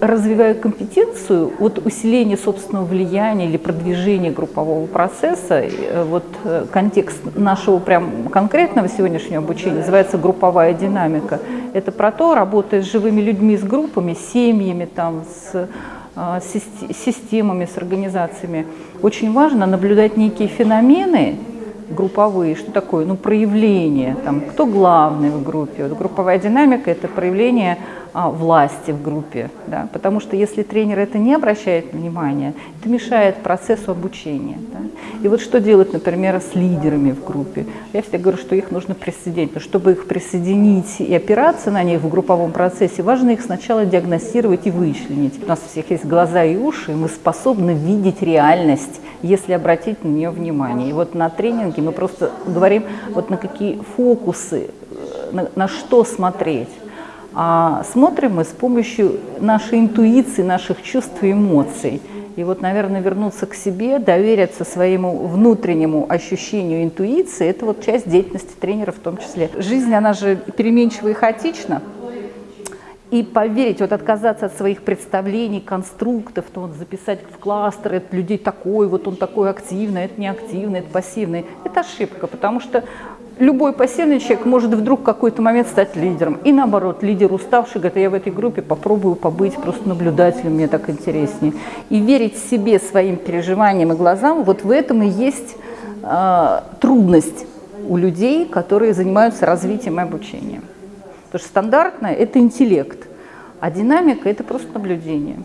Развивая компетенцию, вот усиление собственного влияния или продвижение группового процесса, э, вот э, контекст нашего прям конкретного сегодняшнего обучения называется групповая динамика. Это про то, работая с живыми людьми, с группами, с семьями, там, с а, системами, с организациями. Очень важно наблюдать некие феномены, групповые, что такое? Ну, проявление, там, кто главный в группе. Вот групповая динамика – это проявление а, власти в группе, да? потому что если тренер это не обращает внимания, это мешает процессу обучения. Да? И вот что делать, например, с лидерами в группе? Я всегда говорю, что их нужно присоединить, но чтобы их присоединить и опираться на них в групповом процессе, важно их сначала диагностировать и вычленить. У нас у всех есть глаза и уши, и мы способны видеть реальность, если обратить на нее внимание. И вот на тренинге мы просто говорим, вот на какие фокусы, на, на что смотреть. А смотрим мы с помощью нашей интуиции, наших чувств и эмоций. И вот, наверное, вернуться к себе, довериться своему внутреннему ощущению интуиции, это вот часть деятельности тренера в том числе. Жизнь, она же переменчива и хаотична. И поверить, вот отказаться от своих представлений, конструктов, то вот записать в кластер, это людей такой, вот он такой активный, это не активный, это пассивный. Это ошибка, потому что любой пассивный человек может вдруг в какой-то момент стать лидером. И наоборот, лидер уставший говорит, я в этой группе попробую побыть просто наблюдателем, мне так интереснее. И верить себе, своим переживаниям и глазам, вот в этом и есть э, трудность у людей, которые занимаются развитием и обучением. Потому что стандартное – это интеллект, а динамика – это просто наблюдение.